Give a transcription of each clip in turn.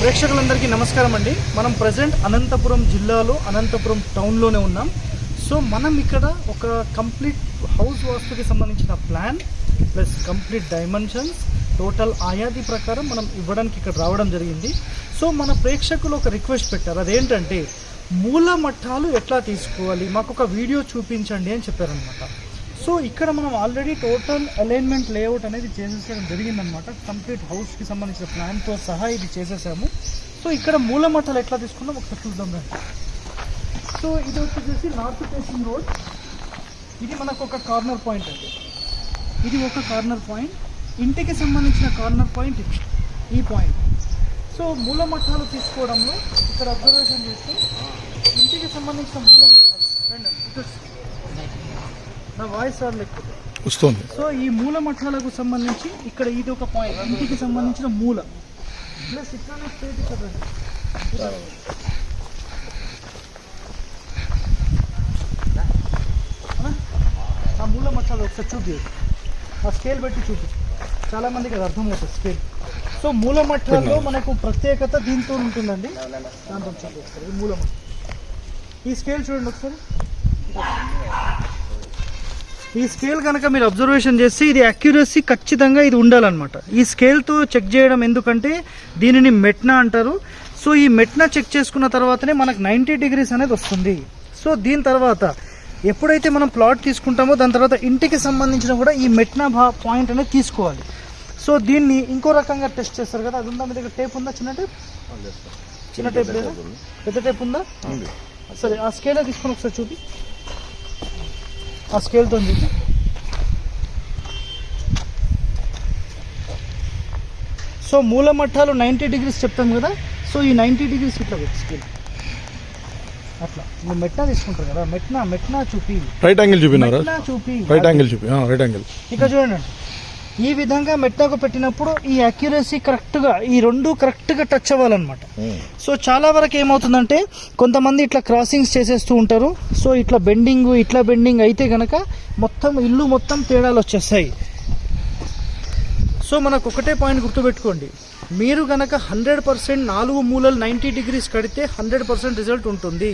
ప్రేక్షకులందరికీ నమస్కారం అండి. మనం ప్రజెంట్ అనంతపురం జిల్లాలో అనంతపురం టౌన్లోనే ఉన్నాం. సో మనం ఇక్కడ ఒక కంప్లీట్ హౌస్ వాస్తుకి సంబంధించిన plan plus complete dimensions total ఆయాది ప్రకారం మనం ఇవ్వడానికి ఇక్కడ రావడం జరిగింది. సో మన ప్రేక్షకులు ఒక రిక్వెస్ట్ పెట్టారు. అదేంటంటే మూల మఠాలు ఎట్లా తీసుకోవాలి? మాకు ఒక వీడియో చూపించండి అని చెప్పారనమాట సో ఇక్కడ మనం ఆల్రెడీ టోటల్ అలైన్మెంట్ లేఅవుట్ అనేది చేసేసడం జరిగిందనమాట కంప్లీట్ హౌస్కి సంబంధించిన ప్లాన్తో సహా ఇది చేసేసాము. సో ఇక్కడ మూల మఠాలు ఎట్లా తీసుకున్నాం? ఒకసారి చూద్దాం రండి. సో ఇది వచ్చేసి నార్త్ ఫేసింగ్ రోడ్ ఇది మనకు ఒక కార్నర్ పాయింట్ అండి. ఇది ఒక కార్నర్ పాయింట్ ఇంటికి సంబంధించిన కార్నర్ పాయింట్ ఇది. ఈ పాయింట్ సో మూల మఠాలు తీసుకోవడంలో ఇక్కడ అబ్జర్వేషన్ చేస్తే ఇంటికి సంబంధించిన మూల మఠాలు రండి నా వాయిస్ రాలేకపోతే వస్తుంది. సో ఈ మూల మఠాలకు సంబంధించి ఇక్కడ ఇది ఒక పాయింట్ ఇంటికి సంబంధించిన మూల. ప్లస్ ఇట్లానే స్ట్రేట్ ఇక్కడ రండి. అవునా? ఆ మూల మఠాలు ఒకసారి చూపి. ఆ స్కేల్ పెట్టి చూపి. చాలా మందికి అది అర్థమవుతుంది స్కేల్ సో మూల మఠాల్లో మనకు ప్రత్యేకత దీంతో ఉంటుందండి. దాంతో చూపి ఒకసారి. ఈ మూల మఠం. ఈ స్కేల్ చూడండి ఒకసారి. ఈ స్కేల్ కనుక మీరు అబ్జర్వేషన్ చేస్తే ఇది అక్యురసీ ఖచ్చితంగా ఇది ఉండాలన్నమాట. ఈ స్కేల్తో చెక్ చేయడం ఎందుకంటే దీనిని మెట్నా అంటారు. సో ఈ మెట్నా చెక్ చేసుకున్న తర్వాతనే మనకు నైంటీ డిగ్రీస్ అనేది వస్తుంది. సో దీని తర్వాత ఎప్పుడైతే మనం ప్లాట్ తీసుకుంటామో దాని తర్వాత ఇంటికి సంబంధించిన కూడా ఈ మెట్నా భా పాయింట్ అనేది తీసుకోవాలి. సో దీన్ని ఇంకో రకంగా టెస్ట్ చేస్తారు కదా. అది ఉందా? మీ దగ్గర టేప్ ఉందా? చిన్న టేప్ చిన్న టేప్ లేదా? పెద్ద టేప్ ఉందా. సరే ఆ స్కేలే తీసుకొని ఒకసారి చూపి. ఆ స్కేల్తో సో మూల మట్టాలు నైంటీ డిగ్రీస్ చెప్తాం కదా సో ఈ నైంటీ డిగ్రీస్ ఇట్లా స్కేల్ అట్లా. నువ్వు మెట్నా తీసుకుంటారు కదా మెట్నా మెట్నా చూపి. రైట్ యాంగిల్ చూపినారా? చూపి. రైట్ యాంగిల్ చూపి. రైట్ యాంగిల్ ఇక చూడండి. ఈ విధంగా మెట్టాకు పెట్టినప్పుడు ఈ అక్యురసీ కరెక్ట్గా ఈ రెండు కరెక్ట్గా టచ్ అవ్వాలన్నమాట. సో చాలా వరకు ఏమవుతుందంటే కొంతమంది ఇట్లా క్రాసింగ్స్ చేసేస్తూ ఉంటారు. సో ఇట్లా బెండింగ్ ఇట్లా బెండింగ్ అయితే గనక మొత్తం ఇల్లు మొత్తం తేడాలు వచ్చేస్తాయి. సో మనకు ఒకటే పాయింట్ గుర్తుపెట్టుకోండి. మీరు గనక హండ్రెడ్ పర్సెంట్ నాలుగు మూలలు నైంటీ డిగ్రీస్ కడితే హండ్రెడ్ పర్సెంట్ రిజల్ట్ ఉంటుంది.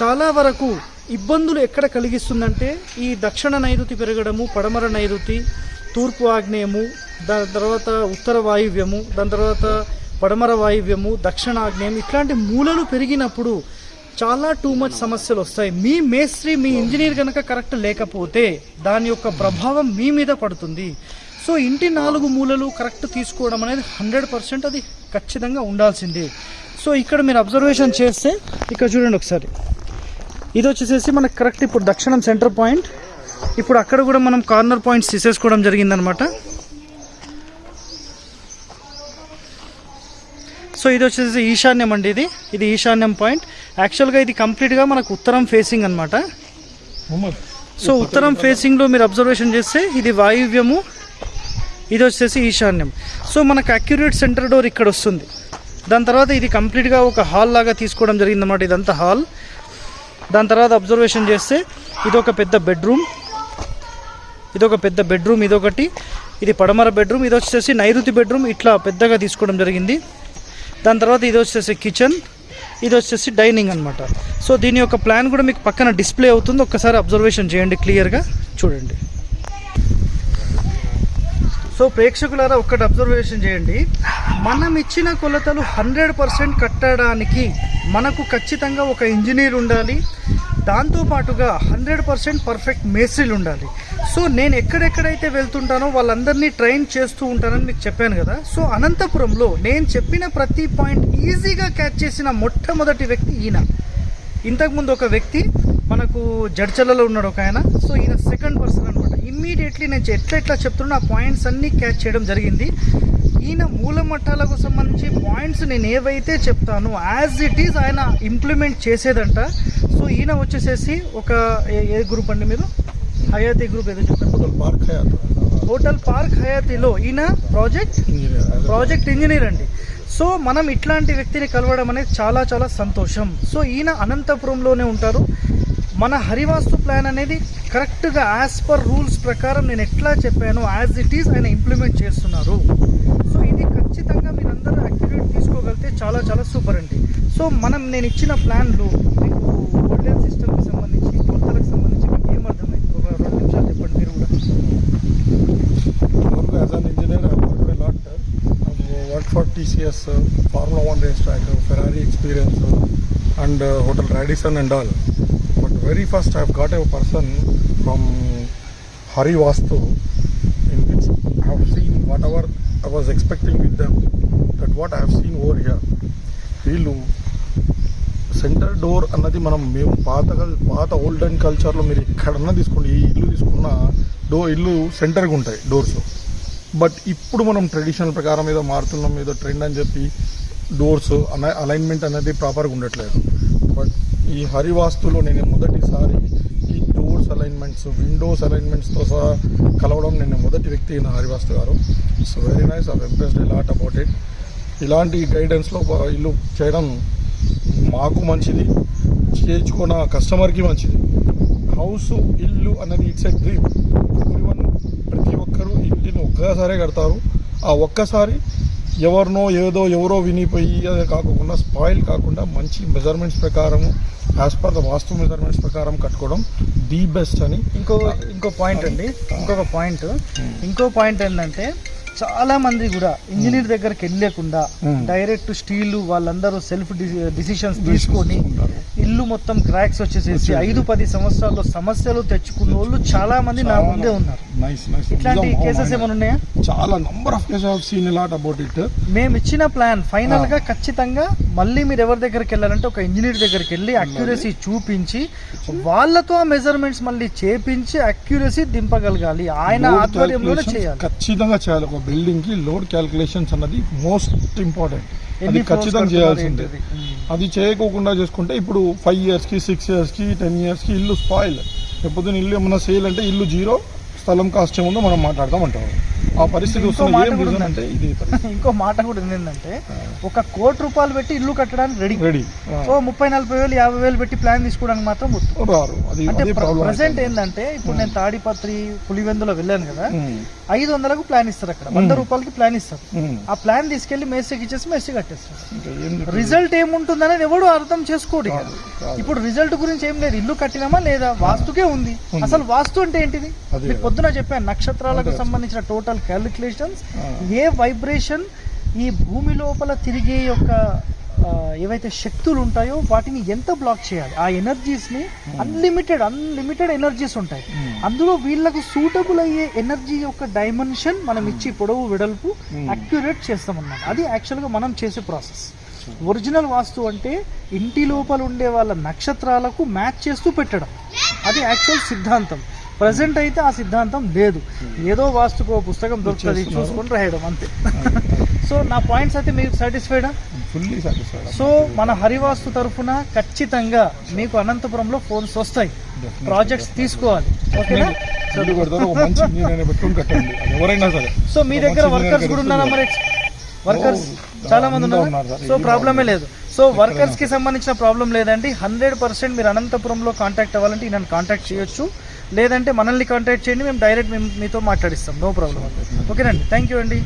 చాలా వరకు ఇబ్బందులు ఎక్కడ కలిగిస్తుందంటే ఈ దక్షిణ నైరుతి పెరగడము పడమర నైరుతి తూర్పు ఆగ్నేయము దాని తర్వాత ఉత్తర వాయువ్యము దాని తర్వాత పడమర వాయువ్యము దక్షిణ ఆగ్నేయం ఇట్లాంటి మూలలు పెరిగినప్పుడు చాలా టూ మచ్ సమస్యలు వస్తాయి. మీ మేస్త్రి మీ ఇంజనీర్ కనుక కరెక్ట్ లేకపోతే దాని యొక్క ప్రభావం మీ మీద పడుతుంది. సో ఇంటి నాలుగు మూలలు కరెక్ట్ తీసుకోవడం అనేది హండ్రెడ్ పర్సెంట్ అది ఖచ్చితంగా ఉండాల్సిందే. సో ఇక్కడ మీరు అబ్జర్వేషన్ చేస్తే ఇక్కడ చూడండి ఒకసారి. ఇది వచ్చేసేసి మనకు కరెక్ట్ ఇప్పుడు దక్షిణం సెంటర్ పాయింట్ ఇప్పుడు అక్కడ కూడా మనం కార్నర్ పాయింట్స్ తీసేసుకోవడం జరిగిందనమాట. సో ఇది వచ్చేసి ఈశాన్యం అండి ఇది. ఇది ఈశాన్యం పాయింట్. యాక్చువల్గా ఇది కంప్లీట్గా మనకు ఉత్తరం ఫేసింగ్ అనమాట సో ఉత్తరం ఫేసింగ్లో మీరు అబ్జర్వేషన్ చేస్తే ఇది వాయువ్యము ఇది వచ్చేసి ఈశాన్యం. సో మనకు అక్యురేట్ సెంటర్ డోర్ ఇక్కడ వస్తుంది. దాని తర్వాత ఇది కంప్లీట్గా ఒక హాల్ లాగా తీసుకోవడం జరిగిందన్నమాట ఇదంతా హాల్ దాని తర్వాత అబ్జర్వేషన్ చేస్తే ఇది ఒక పెద్ద బెడ్రూమ్ ఇది ఒక పెద్ద బెడ్రూమ్ ఇదొకటి. ఇది పడమర బెడ్రూమ్ ఇది వచ్చేసి నైరుతి బెడ్రూమ్. ఇట్లా పెద్దగా తీసుకోవడం జరిగింది. దాని తర్వాత ఇది వచ్చేసి కిచెన్ ఇది వచ్చేసి డైనింగ్ అనమాట సో దీని యొక్క ప్లాన్ కూడా మీకు పక్కన డిస్ప్లే అవుతుంది. ఒక్కసారి అబ్జర్వేషన్ చేయండి క్లియర్గా. చూడండి. సో ప్రేక్షకులారా ఒక్కటి అబ్జర్వేషన్ చేయండి. మనం ఇచ్చిన కొలతలు హండ్రెడ్ పర్సెంట్ కట్టడానికి మనకు ఖచ్చితంగా ఒక ఇంజనీర్ ఉండాలి. దాంతోపాటుగా హండ్రెడ్ పర్సెంట్ పర్ఫెక్ట్ మేస్త్రీలు ఉండాలి. సో నేను ఎక్కడెక్కడైతే వెళ్తుంటానో వాళ్ళందరినీ ట్రైన్ చేస్తూ ఉంటానని మీకు చెప్పాను కదా. సో అనంతపురంలో నేను చెప్పిన ప్రతి పాయింట్ ఈజీగా క్యాచ్ చేసిన మొట్టమొదటి వ్యక్తి ఈయన. ఇంతకుముందు ఒక వ్యక్తి మనకు జడ్చలలో ఉన్నాడు ఒక ఆయన. సో ఈయన సెకండ్ పర్సన్ అనమాట ఇమ్మీడియట్లీ నేను ఎట్లా ఎట్లా చెప్తున్నా ఆ పాయింట్స్ అన్నీ క్యాచ్ చేయడం జరిగింది. ఈయన మూల మట్టాలకు సంబంధించి పాయింట్స్ నేను ఏవైతే చెప్తానో యాజ్ ఇట్ ఈజ్ ఆయన ఇంప్లిమెంట్ చేసేదంట. సో ఈయన వచ్చేసేసి ఒక ఏ- గ్రూప్ అండి మీరు? హయాతి గ్రూప్ ఏదో చెప్పారు పార్క్ హోటల్ పార్క్ హయాతిలో ఈయన ప్రాజెక్ట్ ప్రాజెక్ట్ ఇంజనీర్ అండి. సో మనం ఇట్లాంటి వ్యక్తిని కలవడం అనేది చాలా చాలా సంతోషం. సో ఈయన అనంతపురంలోనే ఉంటారు. మన హరివాస్తు ప్లాన్ అనేది కరెక్ట్గా యాజ్ పర్ రూల్స్ ప్రకారం నేను ఎట్లా చెప్పానో యాజ్ ఇట్ ఈస్ ఆయన ఇంప్లిమెంట్ చేస్తున్నారు. ఖచ్చితంగా మీరందరూ యాక్టివేట్ తీసుకోగలిగితే చాలా చాలా సూపర్ అండి. సో మనం నేను ఇచ్చిన ప్లాన్లు మీకు సిస్టమ్కి సంబంధించి కొత్తలకు సంబంధించి మీకు ఏమర్థమైంది ఒక రెండు నిమిషాలు చెప్పండి మీరు కూడా. One for TCS Formula One race track Ferrari experience and hotel Radisson and all but very first I have got a person from Hari Vastu was expecting with them that what I I seen over here వీళ్ళు center door అన్నది మనం మేము పాత పాత పాత olden కల్చర్లో మీరు ఎక్కడన్నా తీసుకోండి ఈ ఇల్లు తీసుకున్న డో ఇల్లు సెంటర్గా ఉంటాయి డోర్స్. బట్ ఇప్పుడు మనం ట్రెడిషనల్ ప్రకారం ఏదో మారుతున్నాం ఏదో ట్రెండ్ అని చెప్పి డోర్స్ అలైన్మెంట్ అనేది ప్రాపర్గా ఉండట్లేదు. బట్ ఈ హరివాస్తులో నేను మొదటిసారి అరేంజ్మెంట్స్ విండోస్ అరేంజ్మెంట్స్తో సహా కలవడం నేను మొదటి వ్యక్తి నా హరివాస్తు గారు. So very nice I impressed lot about it ఇలాంటి గైడెన్స్లో ఇల్లు చేయడం మాకు మంచిది చేయించుకున్న కస్టమర్కి మంచిది. హౌస్ ఇల్లు అనేది ఇట్స్ ఎ డ్రీమ్ ఎవ్రీవన్ ప్రతి ఒక్కరూ ఇంటిని ఒక్కసారే కడతారు. ఆ ఒక్కసారి ఎవరినో ఏదో ఎవరో వినిపోయి అదే కాకుండా స్పాయిల్ కాకుండా మంచి మెజర్మెంట్స్ ప్రకారం as per the vastu measurements ప్రకారం కట్టుకోవడం ది బెస్ట్ అని. ఇంకో ఇంకో పాయింట్ అండి. ఇంకొక పాయింట్ ఇంకో పాయింట్ ఏంటంటే చాలా మంది కూడా ఇంజనీర్ దగ్గరికి వెళ్ళకుండా. డైరెక్ట్ స్టీల్ వాళ్ళందరూ సెల్ఫ్ డిసిషన్స్ తీసుకొని. ఇల్లు మొత్తం క్రాక్స్ వచ్చేసేసి వచ్చేసి. ఐదు పది సంవత్సరాల్లో సమస్యలు తెచ్చుకున్న వాళ్ళు చాలా మంది నా ముందే. ఉన్నారు. ఇట్లాంటి కేసెస్ ఏమైనా ఉన్నాయా చాలా number of cases have seen lot about it మేము ఇచ్చిన ప్లాన్ ఫైనల్గా ఖచ్చితంగా మళ్ళీ మీరు ఎవరి దగ్గరికి వెళ్ళాలంటే ఒక ఇంజనీర్ దగ్గరికి వెళ్ళి అక్యురసీ చూపించి వాళ్ళతో ఆ మెజర్మెంట్స్ మళ్ళీ చేపించి అక్యురసీ దింపగలగాలి. ఆయన ఆధ్వర్యంలోనే చేయాలి. ఖచ్చితంగా చేయాలి. ఒక బిల్డింగ్కి లోడ్ క్యాలిక్యులేషన్స్ అన్నది మోస్ట్ ఇంపార్టెంట్ అది ఖచ్చితంగా చేయాల్సిందే? మ్మ్. అది చేయకోకుండా చేసుకుంటే ఇప్పుడు ఫైవ్ ఇయర్స్కి సిక్స్ ఇయర్స్కి టెన్ ఇయర్స్కి ఇల్లు స్పాయిల్ ఎప్పుడు ఇల్లు ఏమన్నా సేల్ అంటే ఇల్లు జీరో స్థలం కాస్ట్ ఏముందో మనం మాట్లాడదాం అంటారు. ఆ పరిస్థితి ఇంకో వస్తుంది. మాట కూడా రీజన్ ఉందండి. అంటే ఇది ఇంకో మాట కూడా ఏంటంటే ఒక కోటి రూపాయలు పెట్టి ఇల్లు కట్టడానికి రెడీ రెడీ ఓ ముప్పై నలభై వేలు యాభై వేలు పెట్టి ప్లాన్ తీసుకోవడానికి మాత్రం రారు. అంటే ప్రజెంట్ ఏంటంటే ఇప్పుడు నేను తాడిపత్రి పులివెందులో వెళ్ళాను కదా ఐదు వందలకు ప్లాన్ ఇస్తారు అక్కడ. వంద రూపాయలకి ప్లాన్ ఇస్తారు. ఆ ప్లాన్ తీసుకెళ్ళి మేస్త్రికి ఇచ్చేసి మేస్త్రి కట్టేస్తారు. రిజల్ట్ ఏముంటుంది అనేది ఎవడు అర్థం చేసుకోడు. ఇప్పుడు రిజల్ట్ గురించి ఏం లేదు. ఇల్లు కట్టినామా లేదా? వాస్తుకే ఉంది. అసలు వాస్తు అంటే ఏంటిది. పొద్దున చెప్పాను నక్షత్రాలకు. సంబంధించిన టోటల్ క్యాలిక్యులేషన్స్. ఏ వైబ్రేషన్ ఈ భూమి లోపల తిరిగే యొక్క ఏవైతే శక్తులు ఉంటాయో వాటిని ఎంత బ్లాక్ చేయాలి? ఆ ఎనర్జీస్ని అన్లిమిటెడ్ అన్లిమిటెడ్ ఎనర్జీస్ ఉంటాయి. అందులో వీళ్ళకు సూటబుల్ అయ్యే ఎనర్జీ యొక్క డైమెన్షన్ మనం ఇచ్చి పొడవు వెడల్పు. అక్యురేట్ చేస్తామన్నమాట. అది యాక్చువల్గా మనం చేసే ప్రాసెస్ ఒరిజినల్ వాస్తు అంటే ఇంటి లోపల ఉండే వాళ్ళ నక్షత్రాలకు మ్యాచ్ చేస్తూ పెట్టడం. అది యాక్చువల్ సిద్ధాంతం. ప్రజెంట్ అయితే ఆ సిద్ధాంతం లేదు. ఏదో వాస్తుకు పుస్తకం దొరుకుతుంది. చూసుకొని రాయడం అంతే. సో నా పాయింట్స్ అయితే మీకు సాటిస్ఫైడా ఫుల్లీ సాటిస్ఫైడ్ సో మన హరివాస్తు తరఫున ఖచ్చితంగా మీకు అనంతపురంలో ఫోన్స్ వస్తాయి. ప్రాజెక్ట్స్ తీసుకోవాలి. ఓకేనా? సో మీ దగ్గర వర్కర్స్ కూడా ఉన్నారా మరి? వర్కర్స్ చాలా మంది ఉన్నారు. సో ప్రాబ్లమే లేదు. సో వర్కర్స్కి సంబంధించిన ప్రాబ్లం లేదండి. హండ్రెడ్ పర్సెంట్ మీరు అనంతపురంలో కాంటాక్ట్ అవ్వాలంటే నన్ను కాంటాక్ట్ చేయొచ్చు. లేదంటే మనల్ని కాంటాక్ట్ చేయండి మేము డైరెక్ట్ మేము మీతో మాట్లాడిస్తాం. నో ప్రాబ్లం ఓకేనండి థ్యాంక్ యూ అండి.